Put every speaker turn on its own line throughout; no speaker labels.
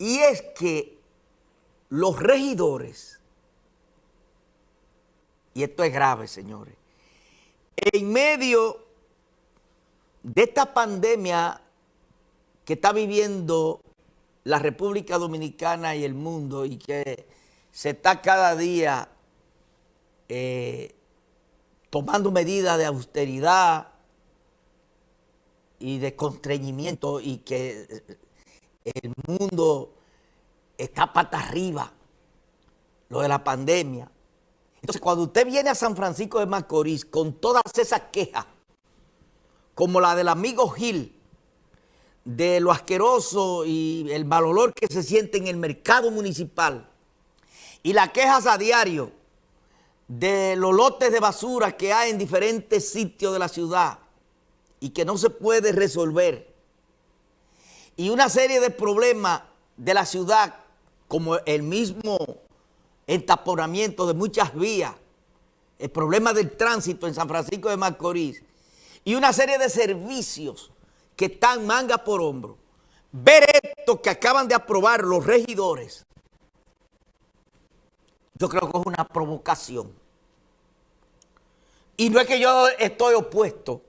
Y es que los regidores, y esto es grave, señores, en medio de esta pandemia que está viviendo la República Dominicana y el mundo y que se está cada día eh, tomando medidas de austeridad y de constreñimiento y que el mundo está pata arriba, lo de la pandemia. Entonces, cuando usted viene a San Francisco de Macorís con todas esas quejas, como la del amigo Gil, de lo asqueroso y el mal olor que se siente en el mercado municipal, y las quejas a diario de los lotes de basura que hay en diferentes sitios de la ciudad y que no se puede resolver, y una serie de problemas de la ciudad, como el mismo entaponamiento de muchas vías, el problema del tránsito en San Francisco de Macorís, y una serie de servicios que están manga por hombro. Ver esto que acaban de aprobar los regidores, yo creo que es una provocación. Y no es que yo estoy opuesto,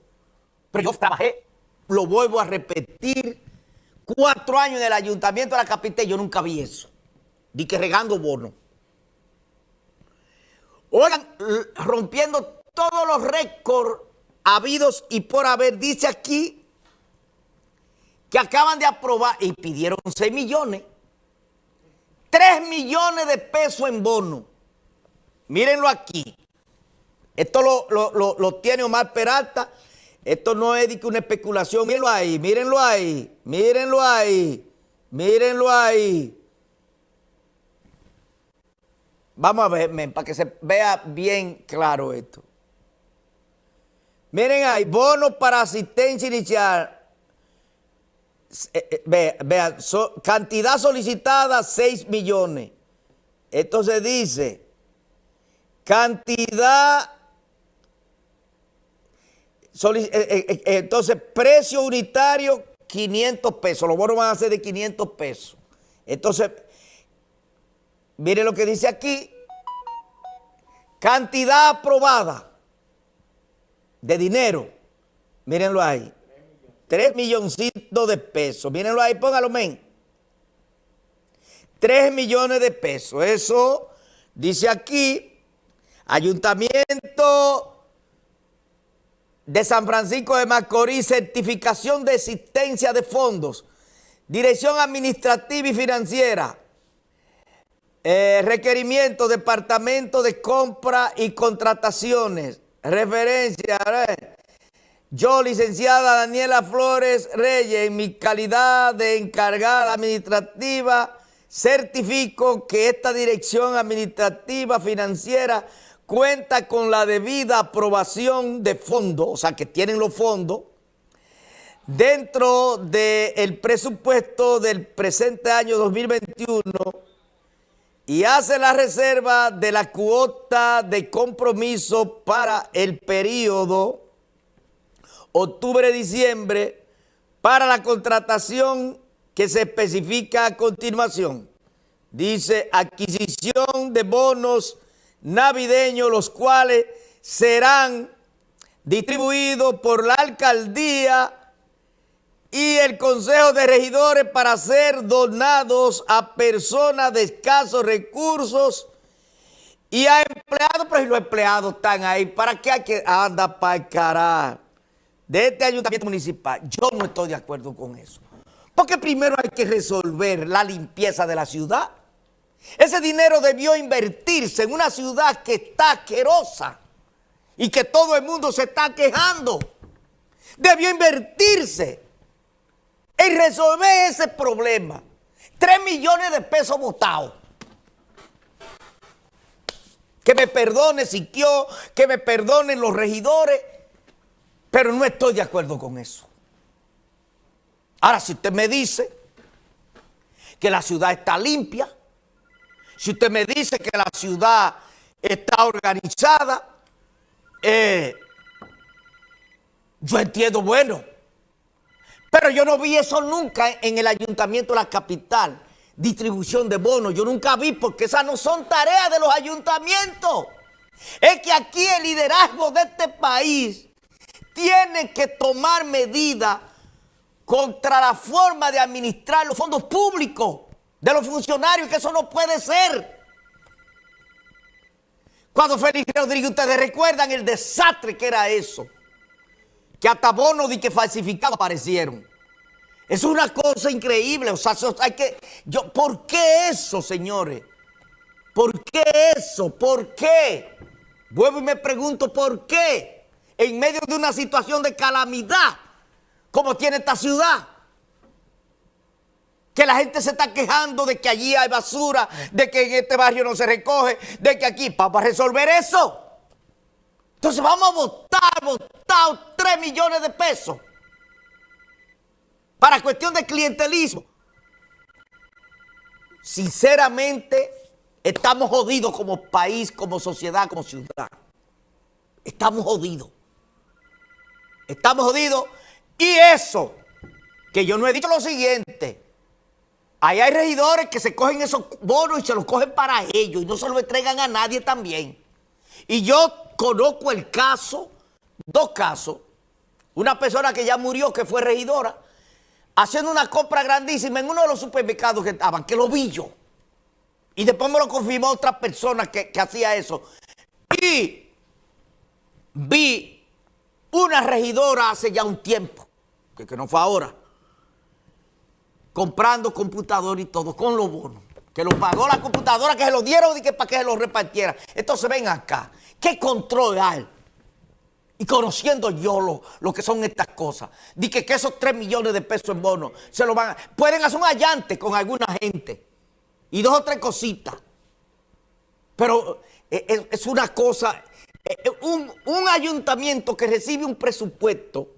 pero yo lo vuelvo a repetir, Cuatro años en el ayuntamiento de la capital, yo nunca vi eso. Di que regando bono. Oigan, rompiendo todos los récords habidos y por haber, dice aquí que acaban de aprobar y pidieron 6 millones. 3 millones de pesos en bono. Mírenlo aquí. Esto lo, lo tiene Omar Peralta esto no es una especulación. Mírenlo ahí, mírenlo ahí, mírenlo ahí, mírenlo ahí. Vamos a ver, para que se vea bien claro esto. Miren ahí, bono para asistencia inicial. Eh, eh, vea, cantidad solicitada 6 millones. Entonces dice, cantidad entonces, precio unitario, 500 pesos. Los bonos van a ser de 500 pesos. Entonces, mire lo que dice aquí. Cantidad aprobada de dinero. Mírenlo ahí. 3 milloncitos de pesos. Mírenlo ahí, póngalo, men. 3 millones de pesos. Eso dice aquí, ayuntamiento de San Francisco de Macorís, certificación de existencia de fondos, dirección administrativa y financiera, eh, requerimiento, departamento de compra y contrataciones, referencia, yo, licenciada Daniela Flores Reyes, en mi calidad de encargada administrativa, certifico que esta dirección administrativa financiera cuenta con la debida aprobación de fondos, o sea, que tienen los fondos, dentro del presupuesto del presente año 2021 y hace la reserva de la cuota de compromiso para el periodo octubre-diciembre para la contratación que se especifica a continuación. Dice adquisición de bonos navideños, los cuales serán distribuidos por la alcaldía y el Consejo de Regidores para ser donados a personas de escasos recursos y a empleados, pero si los empleados están ahí, ¿para qué hay que andar para carajo? De este ayuntamiento municipal, yo no estoy de acuerdo con eso. Porque primero hay que resolver la limpieza de la ciudad. Ese dinero debió invertirse en una ciudad que está asquerosa y que todo el mundo se está quejando. Debió invertirse en resolver ese problema. Tres millones de pesos votados. Que me perdone Siquio, que me perdonen los regidores, pero no estoy de acuerdo con eso. Ahora, si usted me dice que la ciudad está limpia, si usted me dice que la ciudad está organizada, eh, yo entiendo, bueno. Pero yo no vi eso nunca en el ayuntamiento de la capital. distribución de bonos. Yo nunca vi porque esas no son tareas de los ayuntamientos. Es que aquí el liderazgo de este país tiene que tomar medidas contra la forma de administrar los fondos públicos de los funcionarios, que eso no puede ser. Cuando Félix Rodríguez, ustedes recuerdan el desastre que era eso, que hasta bonos de que falsificados aparecieron. Es una cosa increíble, o sea, hay que, yo, ¿por qué eso, señores? ¿Por qué eso? ¿Por qué? Vuelvo y me pregunto, ¿por qué? En medio de una situación de calamidad, como tiene esta ciudad, que la gente se está quejando de que allí hay basura, de que en este barrio no se recoge, de que aquí, para resolver eso. Entonces vamos a votar, votar 3 millones de pesos para cuestión de clientelismo. Sinceramente, estamos jodidos como país, como sociedad, como ciudad. Estamos jodidos. Estamos jodidos. Y eso, que yo no he dicho lo siguiente, Ahí hay regidores que se cogen esos bonos y se los cogen para ellos y no se los entregan a nadie también. Y yo conozco el caso, dos casos. Una persona que ya murió, que fue regidora, haciendo una compra grandísima en uno de los supermercados que estaban, que lo vi yo. Y después me lo confirmó otra persona que, hacía eso. Y vi una regidora hace ya un tiempo, que, que no fue ahora, comprando computador y todo, con los bonos. Que lo pagó la computadora, que se lo dieron y que para que se lo repartiera. Entonces ven acá, ¿qué control hay? Y conociendo yo lo, lo, que son estas cosas, di que, esos 3 millones de pesos en bonos se lo van a, pueden hacer un allante con alguna gente y dos o tres cositas. Pero eh, es, es una cosa, eh, eh, un, un ayuntamiento que recibe un presupuesto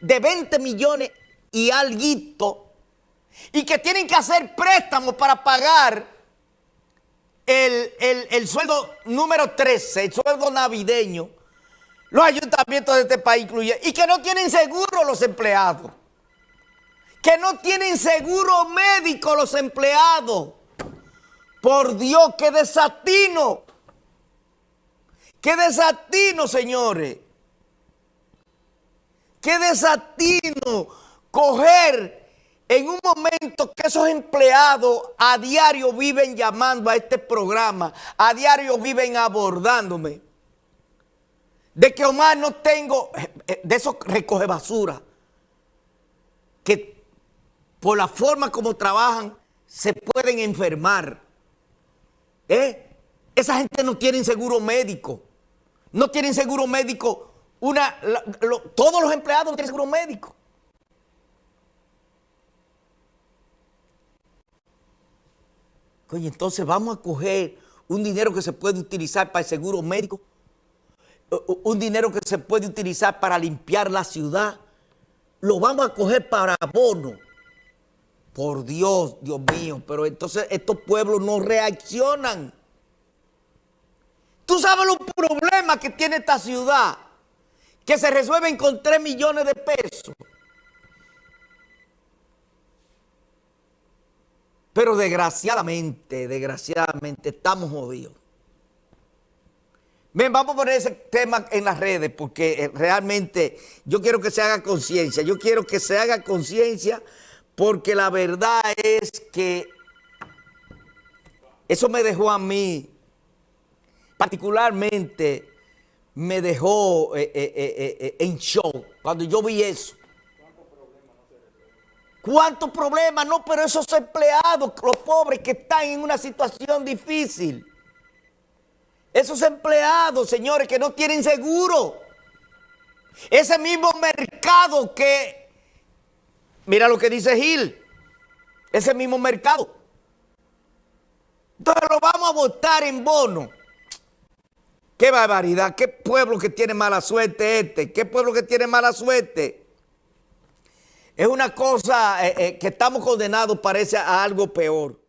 de 20 millones y algo y que tienen que hacer préstamos para pagar el, sueldo número 13, el sueldo navideño, los ayuntamientos de este país incluyen, y que no tienen seguro los empleados, que no tienen seguro médico los empleados. Por Dios, qué desatino, qué desatino, señores, qué desatino coger en un momento que esos empleados a diario viven llamando a este programa, a diario viven abordándome, de que Omar no tengo, eh, de esos recoge basura, que por la forma como trabajan se pueden enfermar. ¿Eh? Esa gente no tiene seguro médico, no tienen seguro médico, una, todos los empleados no tienen seguro médico. Oye, entonces vamos a coger un dinero que se puede utilizar para el seguro médico, un dinero que se puede utilizar para limpiar la ciudad, lo vamos a coger para bono. Por Dios, Dios mío, pero entonces estos pueblos no reaccionan. Tú sabes los problemas que tiene esta ciudad, que se resuelven con 3 millones de pesos. Pero desgraciadamente, desgraciadamente, estamos jodidos. Bien, vamos a poner ese tema en las redes porque eh, realmente yo quiero que se haga conciencia. Yo quiero que se haga conciencia porque la verdad es que eso me dejó a mí, particularmente me dejó eh, eh, en show cuando yo vi eso. ¿Cuántos problemas? No, pero esos empleados, los pobres que están en una situación difícil. Esos empleados, señores, que no tienen seguro. Ese mismo mercado que, mira lo que dice Gil, ese mismo mercado. Entonces lo vamos a votar en bono. Qué barbaridad, qué pueblo que tiene mala suerte este, qué pueblo que tiene mala suerte. Es una cosa eh, eh, que estamos condenados, parece, a algo peor.